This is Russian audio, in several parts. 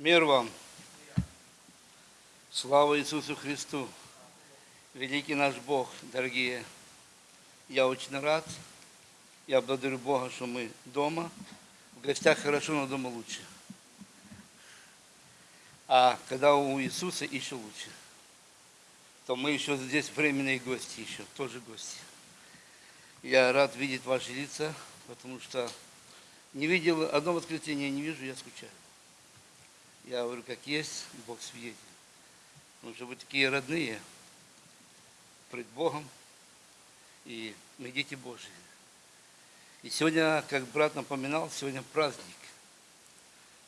Мир вам. Слава Иисусу Христу. Великий наш Бог, дорогие. Я очень рад. Я благодарю Бога, что мы дома. В гостях хорошо, но дома лучше. А когда у Иисуса еще лучше, то мы еще здесь временные гости еще, тоже гости. Я рад видеть ваши лица, потому что не видел одно воскресенье, не вижу, я скучаю. Я говорю, как есть, Бог свидетель. Потому что вы такие родные пред Богом, и мы дети Божьи. И сегодня, как брат напоминал, сегодня праздник.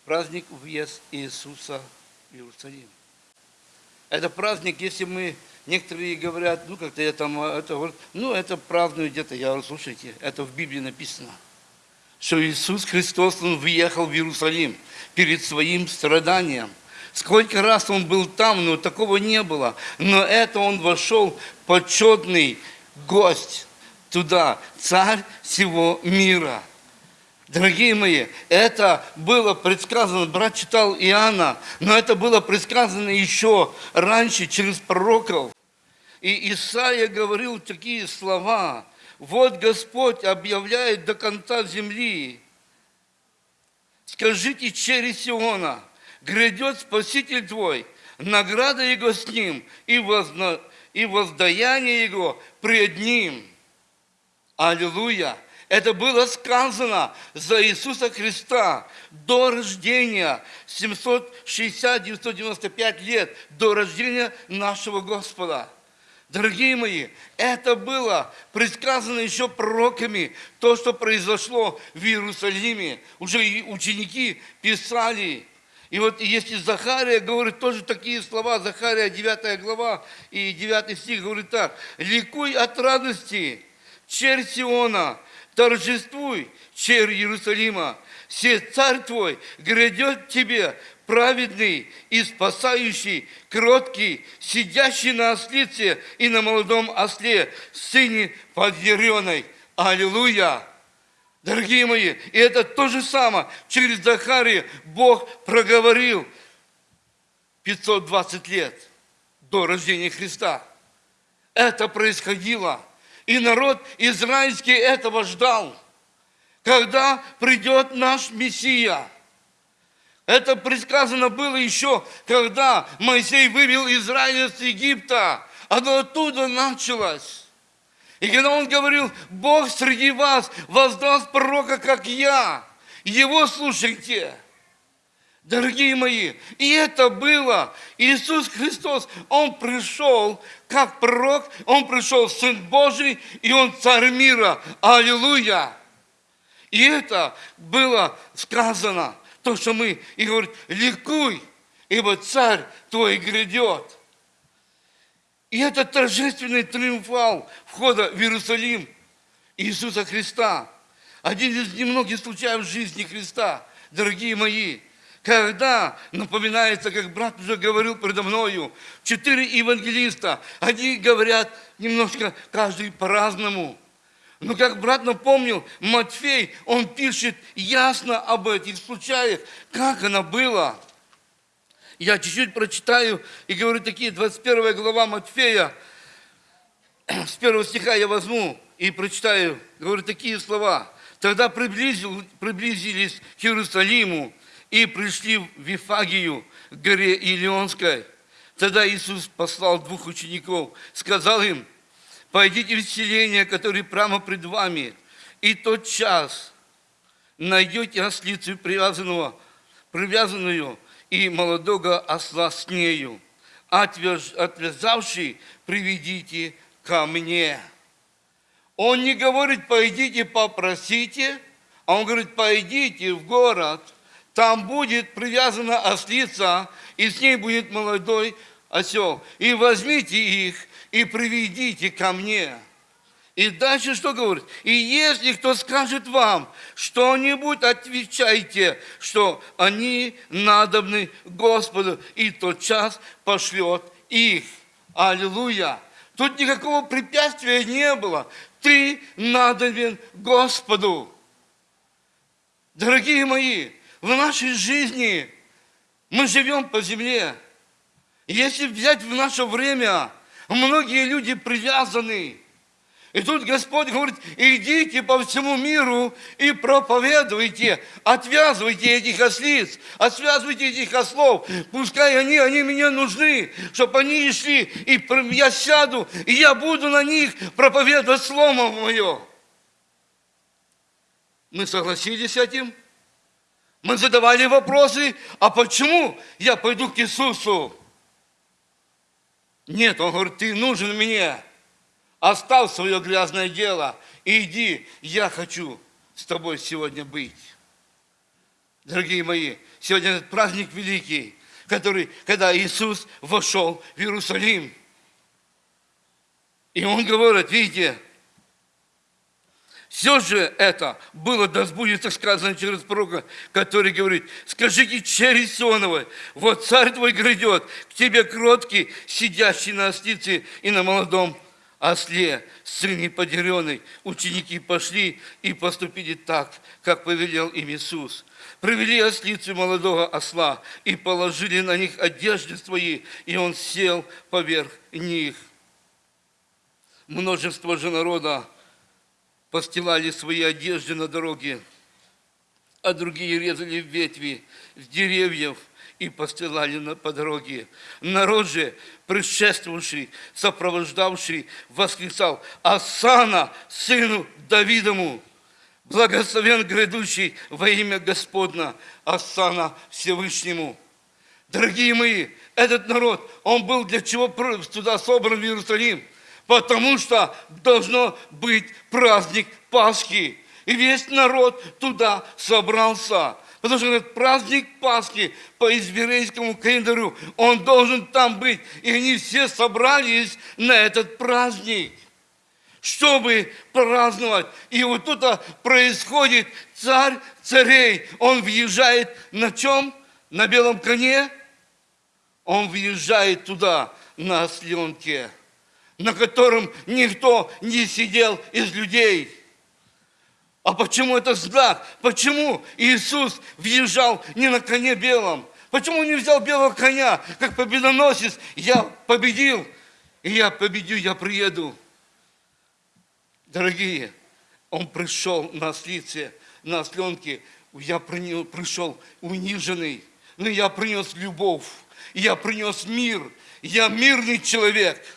Праздник въезд Иисуса в Иерусалим. Это праздник, если мы, некоторые говорят, ну как-то я там, это, ну это праздную где-то. Я говорю, слушайте, это в Библии написано, что Иисус Христос, Он въехал в Иерусалим перед своим страданием. Сколько раз он был там, но такого не было. Но это он вошел, почетный гость туда, царь всего мира. Дорогие мои, это было предсказано, брат читал Иоанна, но это было предсказано еще раньше через пророков. И Исаия говорил такие слова, вот Господь объявляет до конца земли, скажите через Сиона, грядет Спаситель твой, награда Его с ним, и, возна, и воздаяние Его пред Ним. Аллилуйя! Это было сказано за Иисуса Христа до рождения, 760-995 лет, до рождения нашего Господа. Дорогие мои, это было предсказано еще пророками, то, что произошло в Иерусалиме. Уже ученики писали. И вот если Захария говорит тоже такие слова, Захария 9 глава и 9 стих говорит так, «Ликуй от радости, черь Сиона, торжествуй, черь Иерусалима, все царь твой грядет тебе, праведный и спасающий, кроткий, сидящий на ослице и на молодом осле, сыне подъяреной. Аллилуйя! Дорогие мои, и это то же самое. Через Захария Бог проговорил 520 лет до рождения Христа. Это происходило. И народ израильский этого ждал. Когда придет наш Мессия – это предсказано было еще, когда Моисей вывел Израиль из Египта. Оно оттуда началось. И когда он говорил, Бог среди вас воздаст пророка, как я, его слушайте. Дорогие мои, и это было. Иисус Христос, Он пришел как пророк, Он пришел Сын Божий, и Он Царь мира. Аллилуйя! И это было сказано – то, что мы, и говорит, ликуй, ибо царь твой грядет. И это торжественный триумфал входа в Иерусалим Иисуса Христа. Один из немногих случаев в жизни Христа, дорогие мои, когда напоминается, как брат уже говорил предо мною, четыре евангелиста, они говорят немножко каждый по-разному – но как брат напомнил, Матфей, он пишет ясно об этих случаях, как оно было. Я чуть-чуть прочитаю и говорю такие, 21 глава Матфея, с первого стиха я возьму и прочитаю, говорю такие слова. Тогда приблизил, приблизились к Иерусалиму и пришли в Вифагию, к горе Илионской. Тогда Иисус послал двух учеников, сказал им, Пойдите в селение, которое прямо пред вами, и тот час найдете ослицу привязанного, привязанную и молодого осла с нею. Отвязавший приведите ко мне. Он не говорит, пойдите попросите, а он говорит, пойдите в город, там будет привязана ослица, и с ней будет молодой осел. И возьмите их, и приведите ко мне. И дальше что говорит? И если кто скажет вам что-нибудь, отвечайте, что они надобны Господу, и тот час пошлет их. Аллилуйя! Тут никакого препятствия не было. Ты надобен Господу. Дорогие мои, в нашей жизни Мы живем по земле. Если взять в наше время, многие люди привязаны. И тут Господь говорит, идите по всему миру и проповедуйте, отвязывайте этих ослиц, отвязывайте этих ослов. Пускай они, они мне нужны, чтобы они шли, и я сяду, и я буду на них проповедовать Слово Мое. Мы согласились с этим? Мы задавали вопросы, а почему я пойду к Иисусу? Нет, он говорит, ты нужен мне. Оставь свое грязное дело и иди, я хочу с тобой сегодня быть. Дорогие мои, сегодня этот праздник великий, который, когда Иисус вошел в Иерусалим. И он говорит, видите, все же это было, да сбудется сказано через пророка, который говорит, скажите через Сионова, вот царь твой грядет, к тебе кроткий, сидящий на ослице и на молодом осле, сын неподеренный. Ученики пошли и поступили так, как повелел им Иисус. Привели ослицу молодого осла и положили на них одежды свои, и он сел поверх них. Множество же народа постилали свои одежды на дороге, а другие резали ветви с деревьев и постилали на, по дороге. Народ же, предшествовавший, сопровождавший, восклицал «Асана, сыну Давидому!» Благословен грядущий во имя Господна, Асана Всевышнему. Дорогие мои, этот народ, он был для чего туда собран в Иерусалим? Потому что должно быть праздник Пасхи. И весь народ туда собрался. Потому что этот праздник Пасхи по еврейскому календарю, он должен там быть. И они все собрались на этот праздник, чтобы праздновать. И вот тут происходит царь царей. Он въезжает на чем? На белом коне? Он въезжает туда на осленке на котором никто не сидел из людей. А почему это знак? Почему Иисус въезжал не на коне белом? Почему не взял белого коня, как победоносец? Я победил, и я победю, я приеду. Дорогие, он пришел на ослице, на осленке. Я пришел униженный, но я принес любовь, я принес мир, я мирный человек –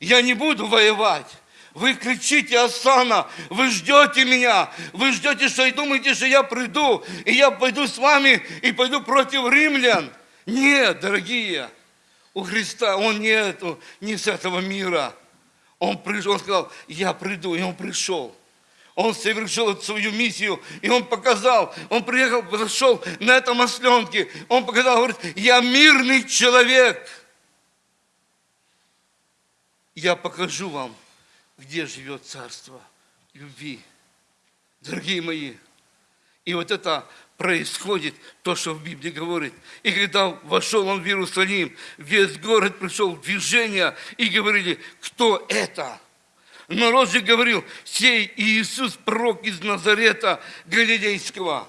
я не буду воевать. Вы кричите, Асана, вы ждете меня, вы ждете, что и думаете, что я приду, и я пойду с вами и пойду против римлян. Нет, дорогие, у Христа он не, не с этого мира. Он пришел, он сказал, я приду, и он пришел. Он совершил свою миссию, и он показал, он приехал, зашел на этом осленке, он показал, говорит, я мирный человек – я покажу вам, где живет царство любви. Дорогие мои, и вот это происходит, то, что в Библии говорит. И когда вошел он в Иерусалим, весь город пришел в движение, и говорили, кто это? Народ же говорил, сей Иисус, пророк из Назарета Галилейского.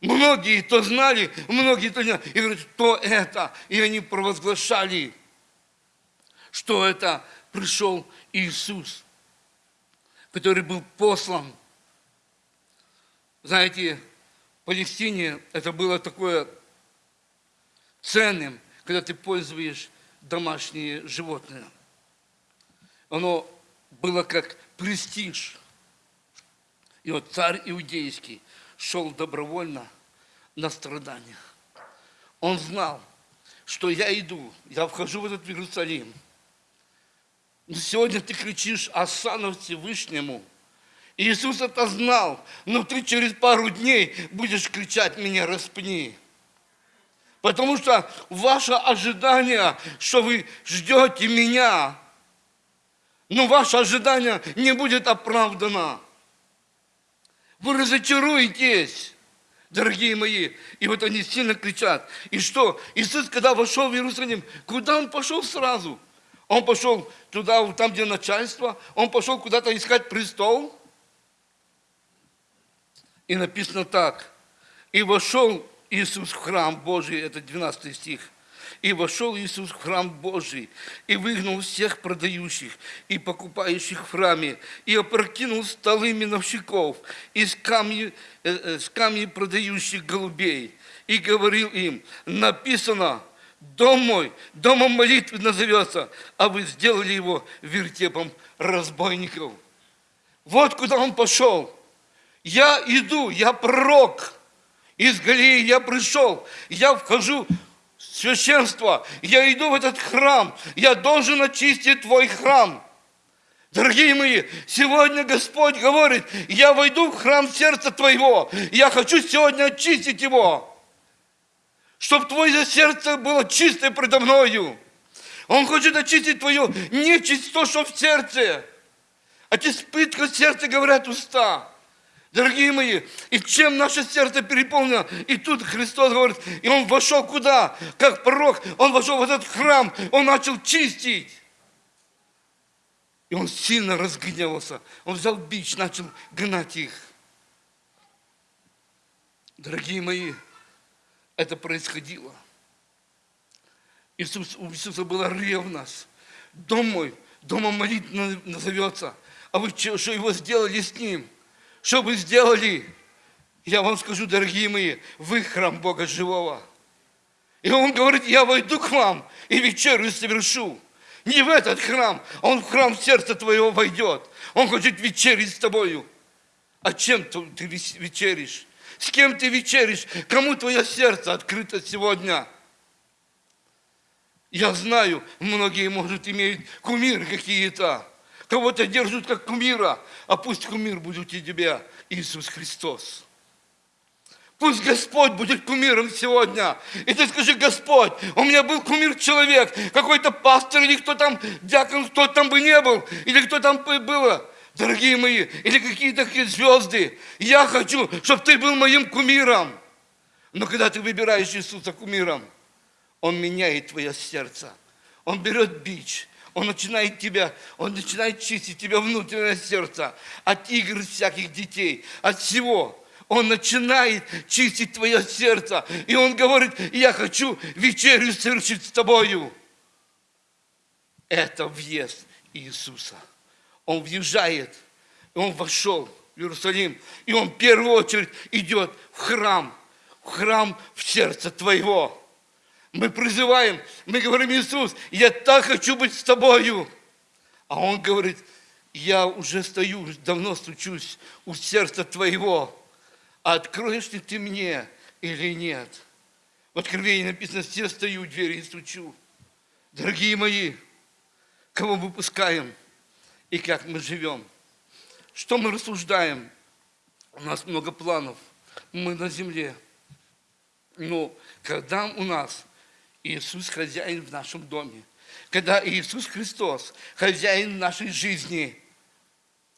Многие то знали, многие то не знали. И говорят, кто это? И они провозглашали – что это пришел Иисус, который был послан. Знаете, в Палестине это было такое ценным, когда ты пользуешь домашние животные. Оно было как престиж. И вот царь иудейский шел добровольно на страдания. Он знал, что я иду, я вхожу в этот Иерусалим – Сегодня ты кричишь Асану Всевышнему. Иисус это знал, но ты через пару дней будешь кричать «Меня распни». Потому что ваше ожидание, что вы ждете меня, но ваше ожидание не будет оправдано. Вы разочаруетесь, дорогие мои. И вот они сильно кричат. И что? Иисус, когда вошел в Иерусалим, куда он пошел сразу? Он пошел туда, там, где начальство. Он пошел куда-то искать престол. И написано так. И вошел Иисус в храм Божий, это 12 стих. И вошел Иисус в храм Божий, и выгнал всех продающих и покупающих в храме, и опрокинул столы миновщиков, и с камни, э, э, с камни продающих голубей, и говорил им, написано, дом мой, домом молитвы назовется, а вы сделали его вертепом разбойников. Вот куда он пошел. Я иду, я пророк. Из Галилеи я пришел, я вхожу в священство, я иду в этот храм, я должен очистить твой храм. Дорогие мои, сегодня Господь говорит, я войду в храм сердца твоего, я хочу сегодня очистить его, чтобы твое сердце было чистое предо мною. Он хочет очистить твою нечисть, то, что в сердце. От испытка сердца говорят уста. Дорогие мои, и чем наше сердце переполнено, и тут Христос говорит, и Он вошел куда? Как пророк, Он вошел в этот храм, Он начал чистить. И он сильно разгневался. Он взял бич, начал гнать их. Дорогие мои, это происходило. Иисус, у Иисуса была ревность. Дом мой, домом молитвы назовется. А вы что, что его сделали с ним? Что вы сделали? Я вам скажу, дорогие мои, вы храм Бога живого. И он говорит, я войду к вам и вечерю совершу. Не в этот храм, а он в храм сердца твоего войдет. Он хочет вечерить с тобою. А чем ты вечеришь? С кем ты вечеришь? Кому твое сердце открыто сегодня? Я знаю, многие, может, имеют кумиры какие-то. Кого-то держат как кумира, а пусть кумир будет у тебя Иисус Христос. Пусть Господь будет кумиром сегодня. И ты скажи, Господь, у меня был кумир человек, какой-то пастор или кто там, дьякон, кто там бы не был, или кто там было, дорогие мои, или какие-то звезды. Я хочу, чтобы ты был моим кумиром. Но когда ты выбираешь Иисуса кумиром, Он меняет твое сердце. Он берет бич, он начинает тебя, Он начинает чистить тебя внутреннее сердце от игр всяких детей, от всего. Он начинает чистить твое сердце. И Он говорит, я хочу вечерю совершить с тобою. Это въезд Иисуса. Он въезжает, и Он вошел в Иерусалим. И Он в первую очередь идет в храм, в храм в сердце твоего. Мы призываем, мы говорим, Иисус, я так хочу быть с тобою. А Он говорит, я уже стою, давно стучусь у сердца твоего. А откроешь ли ты мне или нет? В Откровении написано, все стою у двери и стучу. Дорогие мои, кого мы пускаем и как мы живем? Что мы рассуждаем? У нас много планов. Мы на земле. Но когда у нас Иисус хозяин в нашем доме, когда Иисус Христос хозяин нашей жизни,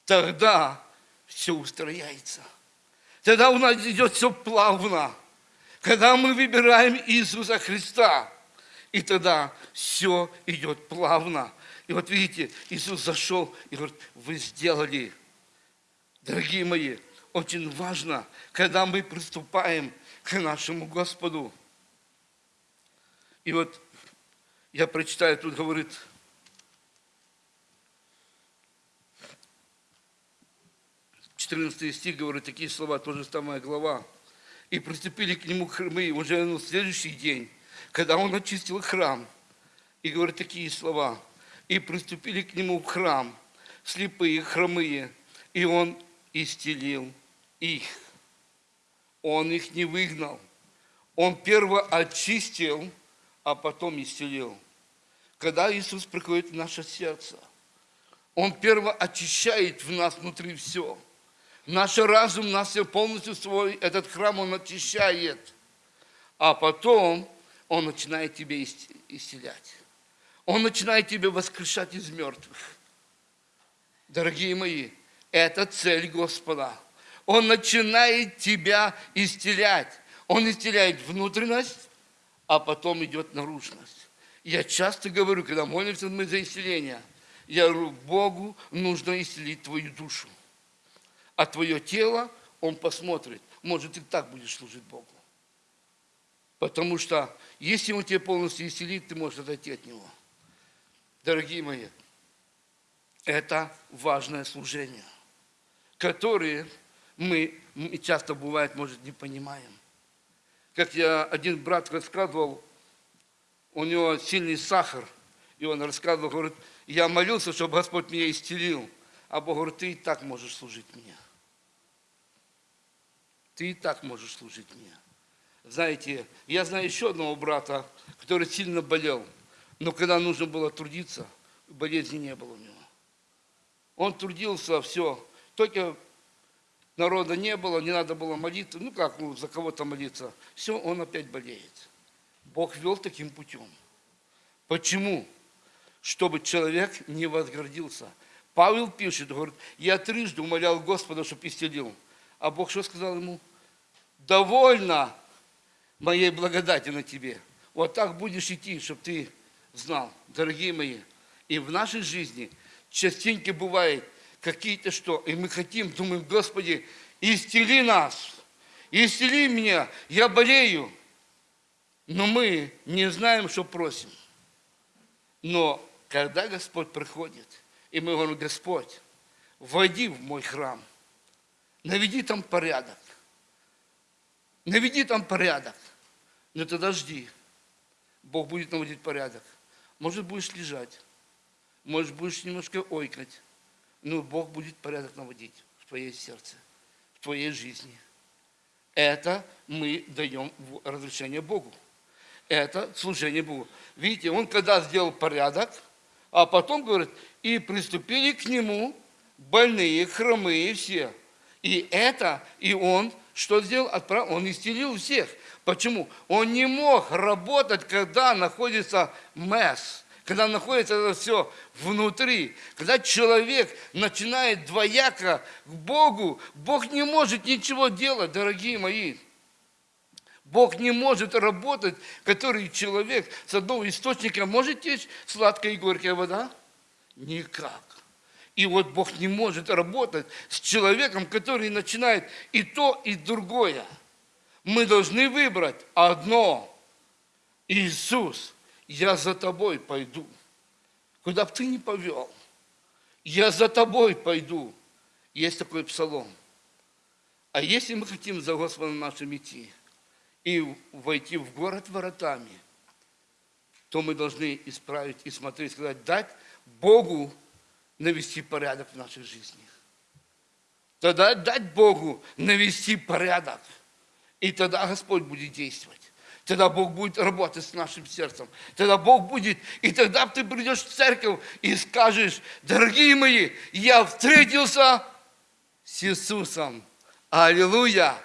тогда все устрояется. Тогда у нас идет все плавно. Когда мы выбираем Иисуса Христа, и тогда все идет плавно. И вот видите, Иисус зашел и говорит, вы сделали. Дорогие мои, очень важно, когда мы приступаем к нашему Господу, и вот я прочитаю, тут говорит, четырнадцатый стих говорит такие слова, тоже самая глава. И приступили к нему хромы уже на следующий день, когда он очистил храм. И говорит такие слова. И приступили к нему в храм, слепые, хромые, и он исцелил их. Он их не выгнал. Он перво очистил, а потом исцелил. Когда Иисус приходит в наше сердце, Он перво очищает в нас внутри все. Наш разум, нас все полностью свой, этот храм Он очищает. А потом Он начинает тебя исцелять. Он начинает тебя воскрешать из мертвых. Дорогие мои, это цель Господа. Он начинает тебя исцелять. Он исцеляет внутренность, а потом идет наружность. Я часто говорю, когда молимся мы за исцеление, я говорю, Богу нужно исцелить твою душу. А твое тело Он посмотрит. Может, и так будешь служить Богу. Потому что если Он тебя полностью исцелит, ты можешь отойти от Него. Дорогие мои, это важное служение, которое мы часто бывает, может, не понимаем. Как я один брат рассказывал, у него сильный сахар, и он рассказывал, говорит, я молился, чтобы Господь меня исцелил. А Бог говорит, ты и так можешь служить мне. Ты и так можешь служить мне. Знаете, я знаю еще одного брата, который сильно болел, но когда нужно было трудиться, болезни не было у него. Он трудился, все, только народа не было, не надо было молиться, ну как, ну, за кого-то молиться. Все, он опять болеет. Бог вел таким путем. Почему? Чтобы человек не возгордился. Павел пишет, говорит, я трижды умолял Господа, чтобы исцелил. А Бог что сказал ему? Довольно моей благодати на тебе. Вот так будешь идти, чтобы ты знал, дорогие мои. И в нашей жизни частенько бывает какие-то что, и мы хотим, думаем, Господи, исцели нас, исцели меня, я болею. Но мы не знаем, что просим. Но когда Господь приходит, и мы говорим, Господь, войди в мой храм, наведи там порядок, наведи там порядок, но тогда жди, Бог будет наводить порядок. Может, будешь лежать, может, будешь немножко ойкать, но Бог будет порядок наводить в твоей сердце, в твоей жизни. Это мы даем разрешение Богу. Это служение Богу. Видите, он когда сделал порядок, а потом говорит, и приступили к нему больные, хромые все. И это, и он что сделал? Отправил, он исцелил всех. Почему? Он не мог работать, когда находится месс, когда находится это все внутри. Когда человек начинает двояко к Богу, Бог не может ничего делать, дорогие мои. Бог не может работать, который человек с одного источника может течь сладкая и горькая вода? Никак. И вот Бог не может работать с человеком, который начинает и то, и другое. Мы должны выбрать одно. Иисус, я за тобой пойду. Куда бы ты ни повел, я за тобой пойду. Есть такой псалом. А если мы хотим за Господом нашим идти и войти в город воротами, то мы должны исправить и смотреть, сказать, дать Богу навести порядок в нашей жизни. Тогда дать Богу навести порядок. И тогда Господь будет действовать. Тогда Бог будет работать с нашим сердцем. Тогда Бог будет, и тогда ты придешь в церковь и скажешь, дорогие мои, я встретился с Иисусом. Аллилуйя!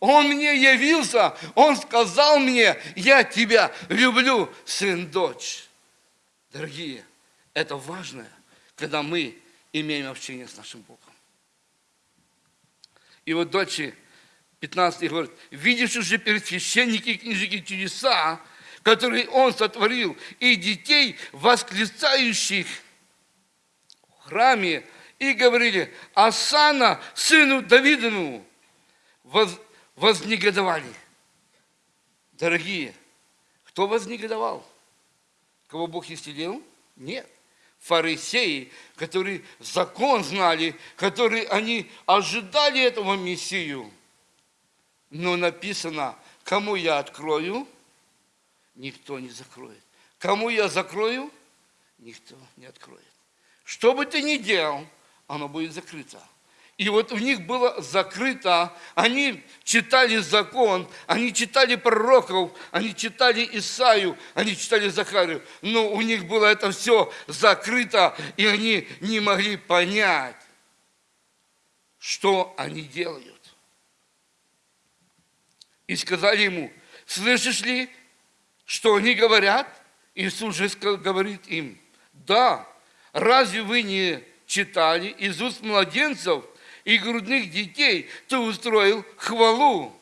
Он мне явился, Он сказал мне, я тебя люблю, сын, дочь. Дорогие, это важно, когда мы имеем общение с нашим Богом. И вот дочь 15 говорит, видишь уже перед священники и книжники чудеса, которые Он сотворил, и детей, восклицающих в храме, и говорили, Асана, сыну Давидову, воз, вознегодовали. Дорогие, кто вознегодовал? Кого Бог исцелил? Нет. Фарисеи, которые закон знали, которые они ожидали этого Мессию. Но написано, кому я открою, никто не закроет. Кому я закрою, никто не откроет. Что бы ты ни делал, оно будет закрыто. И вот у них было закрыто, они читали закон, они читали пророков, они читали Исаию, они читали Захарию, но у них было это все закрыто, и они не могли понять, что они делают. И сказали ему, слышишь ли, что они говорят? Иисус же говорит им, да, разве вы не читали из уст младенцев – и грудных детей ты устроил хвалу.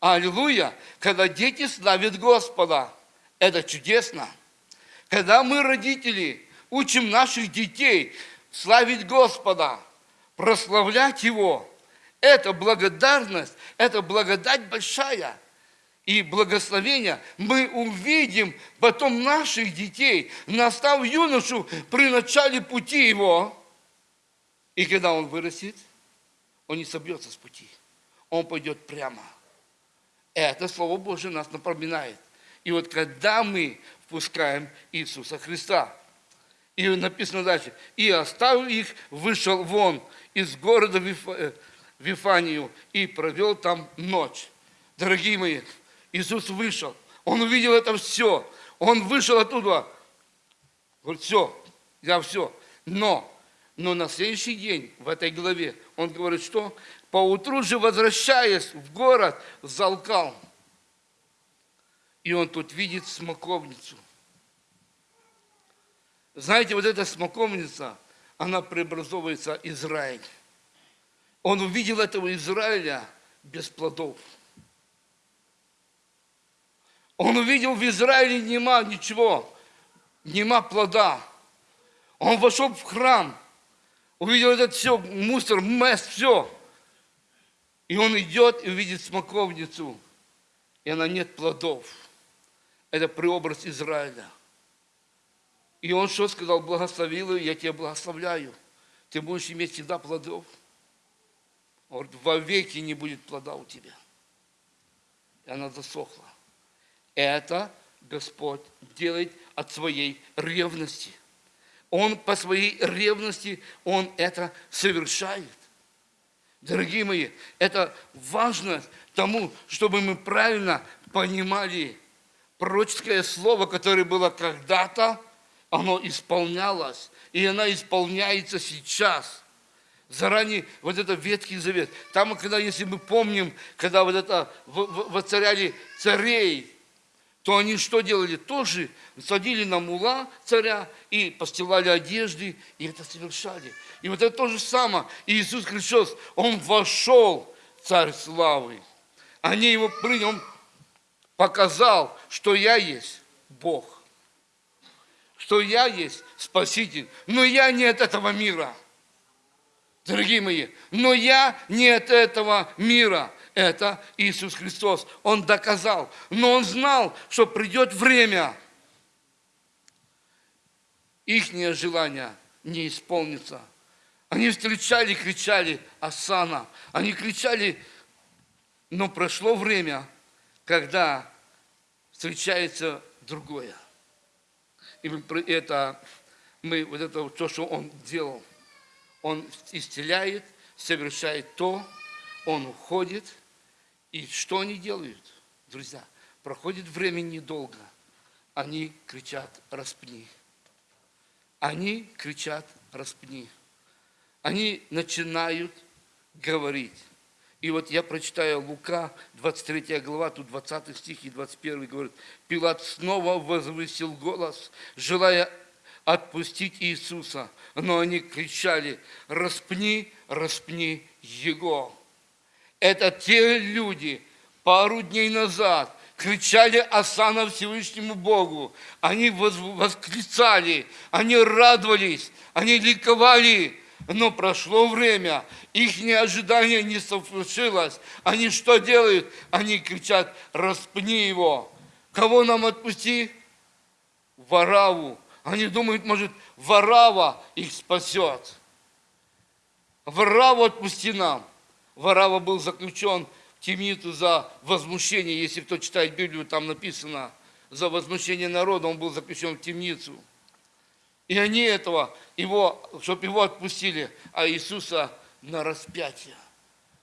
Аллилуйя! Когда дети славят Господа, это чудесно. Когда мы, родители, учим наших детей славить Господа, прославлять Его, это благодарность, это благодать большая. и благословения, мы увидим потом наших детей, настав юношу при начале пути его. И когда он вырастет, он не собьется с пути. Он пойдет прямо. Это Слово Божие нас напоминает. И вот когда мы впускаем Иисуса Христа, и написано дальше, и оставил их, вышел вон из города э, Вифанию и провел там ночь. Дорогие мои, Иисус вышел, Он увидел это все, Он вышел оттуда, говорит, все, я все. Но, но на следующий день в этой главе Он говорит, что поутру же возвращаясь в город, залкал. И он тут видит смоковницу. Знаете, вот эта смоковница, она преобразовывается Израиль. Он увидел этого Израиля без плодов. Он увидел в Израиле нема ничего, нема плода. Он вошел в храм, увидел этот все, мусор, мест, все. И он идет и увидит смоковницу, и она нет плодов. Это преобраз Израиля. И он что сказал? Благословил ее, я тебя благословляю. Ты будешь иметь всегда плодов. Он говорит, во веки не будет плода у тебя. И она засохла. Это Господь делает от своей ревности. Он по своей ревности, Он это совершает. Дорогие мои, это важно тому, чтобы мы правильно понимали пророческое слово, которое было когда-то, оно исполнялось, и оно исполняется сейчас. Заранее вот это Ветхий Завет. Там, когда, если мы помним, когда вот это воцаряли царей, то они что делали? Тоже садили на мула царя и постилали одежды, и это совершали. И вот это то же самое. Иисус Христос, Он вошел, царь славы. Они его приняли, Он показал, что я есть Бог. Что я есть Спаситель. Но я не от этого мира. Дорогие мои, но я не от этого мира это Иисус Христос. Он доказал. Но он знал, что придет время, их желание не исполнится. Они встречали, кричали Асана. Они кричали, но прошло время, когда встречается другое. И это мы, вот это то, что он делал, он исцеляет, совершает то, он уходит – и что они делают, друзья? Проходит время недолго. Они кричат «распни». Они кричат «распни». Они начинают говорить. И вот я прочитаю Лука, 23 глава, тут 20 стих и 21 говорит. Пилат снова возвысил голос, желая отпустить Иисуса. Но они кричали, распни, распни Его. Это те люди, пару дней назад, кричали осана Всевышнему Богу. Они восклицали, они радовались, они ликовали. Но прошло время, их ожидание не совершилось. Они что делают? Они кричат, распни его. Кого нам отпусти? Вараву. Они думают, может, Варава их спасет. Вараву отпусти нам. Варава был заключен в темницу за возмущение, если кто читает Библию, там написано, за возмущение народа он был заключен в темницу. И они этого, его, чтобы его отпустили, а Иисуса на распятие.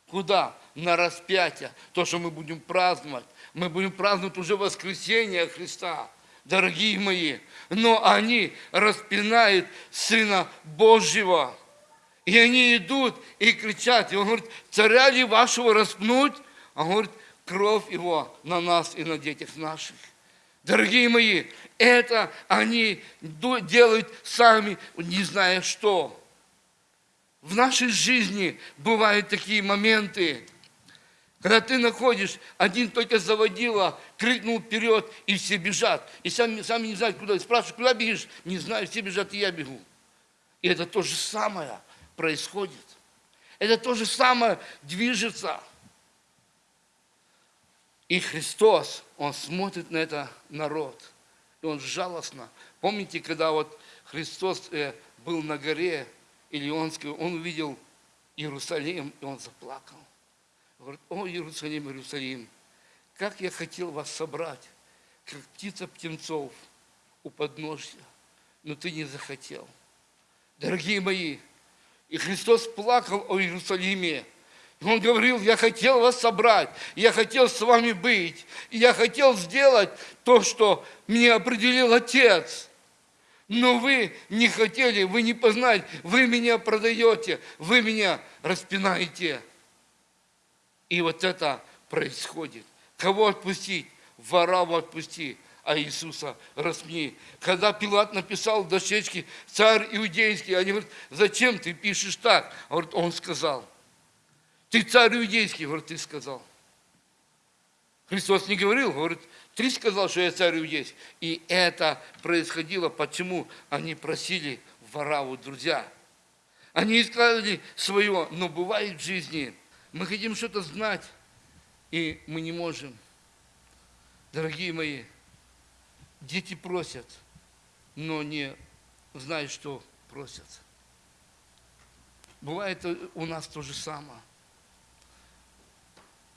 Куда? На распятие. То, что мы будем праздновать. Мы будем праздновать уже воскресение Христа, дорогие мои. Но они распинают Сына Божьего. И они идут и кричат. И он говорит, царя ли вашего распнуть? А он говорит, кровь его на нас и на детях наших. Дорогие мои, это они делают сами, не зная что. В нашей жизни бывают такие моменты, когда ты находишь, один только заводила, крикнул вперед, и все бежат. И сами, сами не знают, куда. Спрашивают, куда бежишь? Не знаю, все бежат, и я бегу. И это то же самое – происходит. Это то же самое движется. И Христос, Он смотрит на это народ, и Он жалостно. Помните, когда вот Христос э, был на горе Илионской, Он увидел Иерусалим, и Он заплакал. Говорит, о, Иерусалим, Иерусалим, как я хотел вас собрать, как птица птенцов у подножья, но ты не захотел. Дорогие мои, и Христос плакал о Иерусалиме, он говорил, я хотел вас собрать, я хотел с вами быть, я хотел сделать то, что мне определил Отец. Но вы не хотели, вы не познали, вы меня продаете, вы меня распинаете. И вот это происходит. Кого отпустить? Вораву отпусти, а Иисуса распни. Когда Пилат написал в дощечке «Царь иудейский», они говорят, зачем ты пишешь так? Говорит, он сказал – ты царь иудейский, говорит, ты сказал. Христос не говорил, говорит, ты сказал, что я царь иудейский. И это происходило, почему они просили Вараву, друзья. Они искали свое, но бывает в жизни, мы хотим что-то знать, и мы не можем. Дорогие мои, дети просят, но не знают, что просят. Бывает у нас то же самое.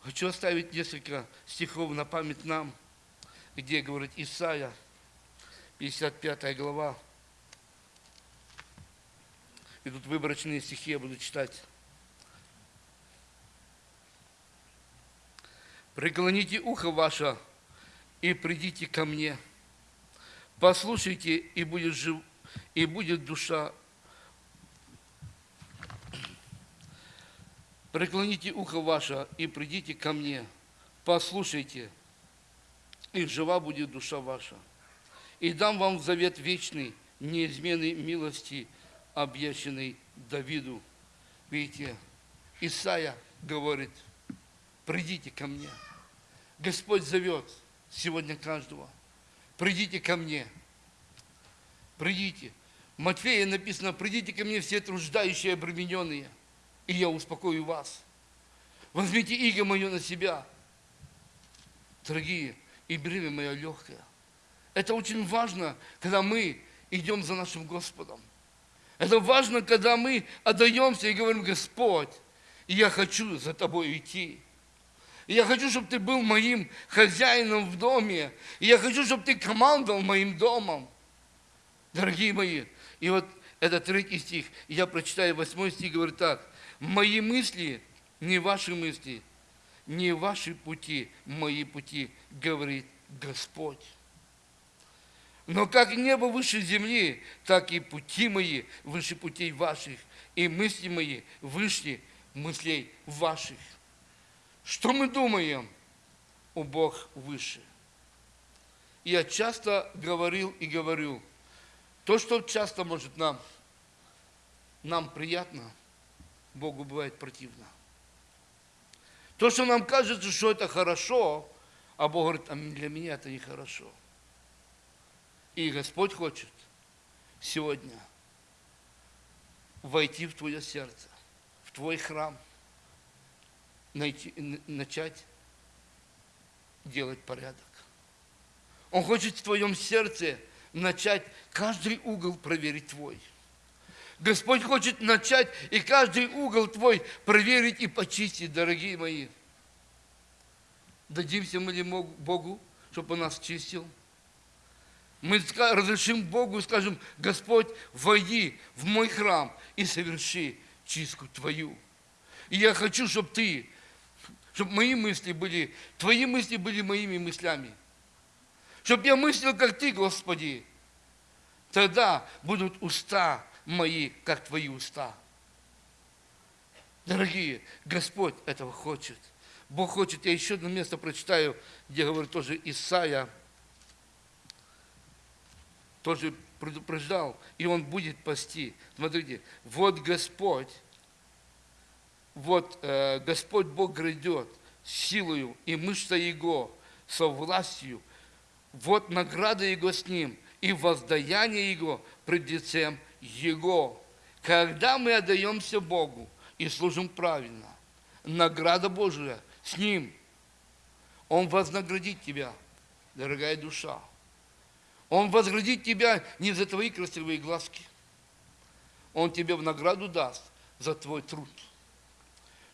Хочу оставить несколько стихов на память нам, где говорит Исаия, 55 глава. И тут выборочные стихи я буду читать. Преклоните ухо ваше и придите ко мне. Послушайте, и будет, жив, и будет душа преклоните ухо ваше и придите ко мне, послушайте, и жива будет душа ваша. И дам вам завет вечный, неизменной милости, объященный Давиду. Видите, Исаия говорит, придите ко мне. Господь зовет сегодня каждого. Придите ко мне. Придите. В Матфея написано, придите ко мне все труждающие обремененные – и я успокою вас. Возьмите иго мое на себя, дорогие, и бремя мое легкое. Это очень важно, когда мы идем за нашим Господом. Это важно, когда мы отдаемся и говорим, Господь, я хочу за тобой идти. Я хочу, чтобы ты был моим хозяином в доме. И я хочу, чтобы ты командовал моим домом. Дорогие мои, и вот это третий стих, я прочитаю восьмой стих, говорит так. Мои мысли не ваши мысли, не ваши пути, мои пути, говорит Господь. Но как небо выше земли, так и пути мои выше путей ваших, и мысли мои выше мыслей ваших. Что мы думаем? О Бог выше. Я часто говорил и говорю, то, что часто может нам, нам приятно – Богу бывает противно. То, что нам кажется, что это хорошо, а Бог говорит, а для меня это нехорошо. И Господь хочет сегодня войти в твое сердце, в твой храм, найти, начать делать порядок. Он хочет в твоем сердце начать каждый угол проверить твой. Господь хочет начать и каждый угол твой проверить и почистить, дорогие мои. Дадимся мы ли Богу, чтобы Он нас чистил? Мы разрешим Богу и скажем, Господь, войди в мой храм и соверши чистку Твою. И я хочу, чтобы Ты, чтобы мои мысли были, Твои мысли были моими мыслями. Чтобы я мыслил, как Ты, Господи. Тогда будут уста мои, как твои уста. Дорогие, Господь этого хочет. Бог хочет. Я еще одно место прочитаю, где говорит тоже Исаия, тоже предупреждал, и он будет пасти. Смотрите, вот Господь, вот э, Господь Бог грядет силою, и мышца Его со властью, вот награда Его с Ним, и воздаяние Его пред лицем его. Когда мы отдаемся Богу и служим правильно, награда Божия с Ним. Он вознаградит тебя, дорогая душа. Он вознаградит тебя не за твои красивые глазки. Он тебе в награду даст за твой труд.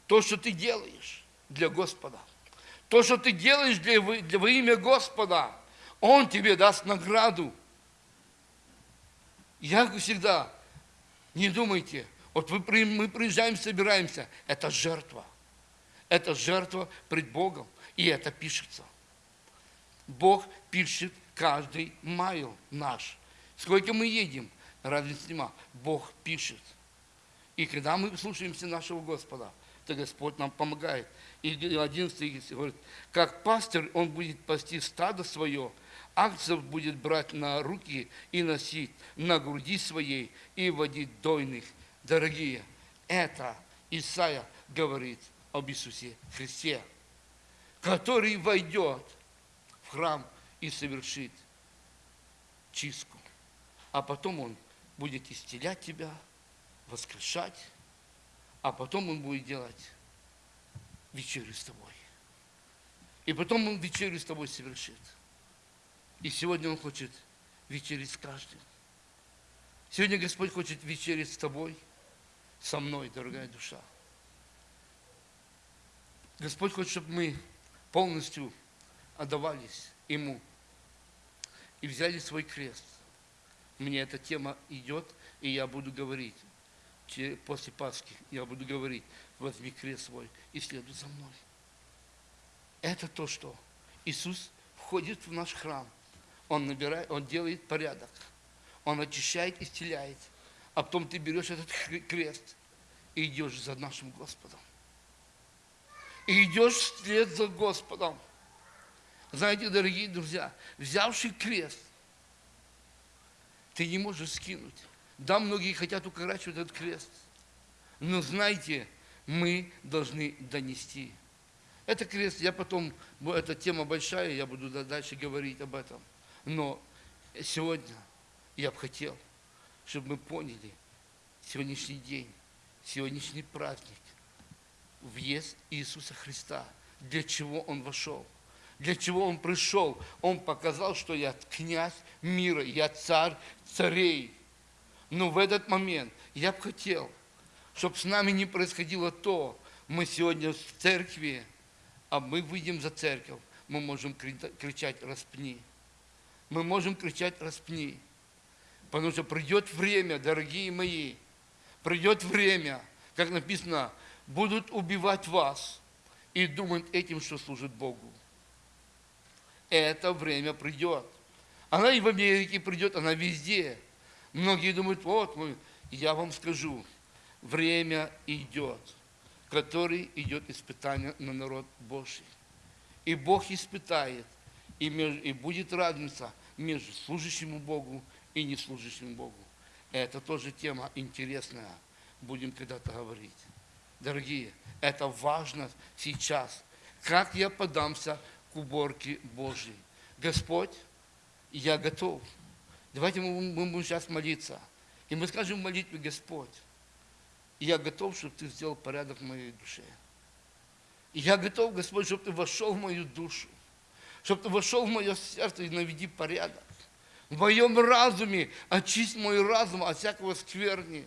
То, что ты делаешь для Господа. То, что ты делаешь для, для, во имя Господа. Он тебе даст награду. Я всегда, не думайте, вот мы приезжаем, собираемся, это жертва. Это жертва пред Богом, и это пишется. Бог пишет каждый майл наш. Сколько мы едем, разницы нема. Бог пишет. И когда мы слушаемся нашего Господа, то Господь нам помогает. И 11 говорит, как пастырь, он будет пасти стадо свое, акцев будет брать на руки и носить на груди своей и водить дойных. Дорогие, это Исаия говорит об Иисусе Христе, который войдет в храм и совершит чистку. А потом Он будет исцелять тебя, воскрешать, а потом Он будет делать вечерю с тобой. И потом Он вечерю с тобой совершит. И сегодня Он хочет вечерить с каждым. Сегодня Господь хочет вечерить с тобой, со мной, дорогая душа. Господь хочет, чтобы мы полностью отдавались Ему и взяли свой крест. Мне эта тема идет, и я буду говорить после Пасхи, я буду говорить, возьми крест свой и следуй за мной. Это то, что Иисус входит в наш храм, он набирает, он делает порядок. Он очищает, исцеляет. А потом ты берешь этот крест и идешь за нашим Господом. И идешь вслед за Господом. Знаете, дорогие друзья, взявший крест, ты не можешь скинуть. Да, многие хотят укорачивать этот крест. Но знаете, мы должны донести. Это крест, я потом, эта тема большая, я буду дальше говорить об этом. Но сегодня я бы хотел, чтобы мы поняли сегодняшний день, сегодняшний праздник, въезд Иисуса Христа, для чего Он вошел, для чего Он пришел. Он показал, что я князь мира, я царь царей. Но в этот момент я бы хотел, чтобы с нами не происходило то, мы сегодня в церкви, а мы выйдем за церковь, мы можем кричать «распни» мы можем кричать «распни». Потому что придет время, дорогие мои, придет время, как написано, будут убивать вас и думать этим, что служит Богу. Это время придет. Она и в Америке придет, она везде. Многие думают, вот, мы, я вам скажу, время идет, который идет испытание на народ Божий. И Бог испытает и, между, и будет разница между служащим Богу и не служащим Богу. Это тоже тема интересная, будем когда-то говорить. Дорогие, это важно сейчас. Как я подамся к уборке Божьей? Господь, я готов. Давайте мы, будем сейчас молиться. И мы скажем в молитве, Господь, я готов, чтобы Ты сделал порядок в моей душе. И я готов, Господь, чтобы Ты вошел в мою душу чтобы ты вошел в мое сердце и наведи порядок. В моем разуме очисть мой разум от всякого скверни,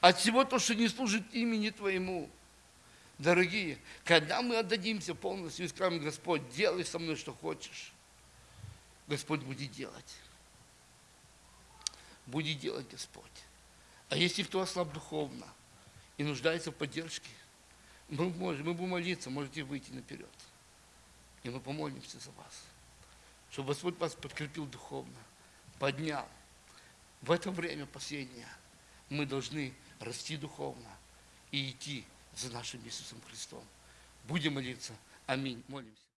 от всего то, что не служит имени Твоему. Дорогие, когда мы отдадимся полностью и скажем, Господь, делай со мной, что хочешь, Господь будет делать. Будет делать Господь. А если кто ослаб духовно и нуждается в поддержке, мы, можем, мы будем молиться, можете выйти наперед. И мы помолимся за вас, чтобы Господь вас подкрепил духовно, поднял. В это время последнее мы должны расти духовно и идти за нашим Иисусом Христом. Будем молиться. Аминь. Молимся.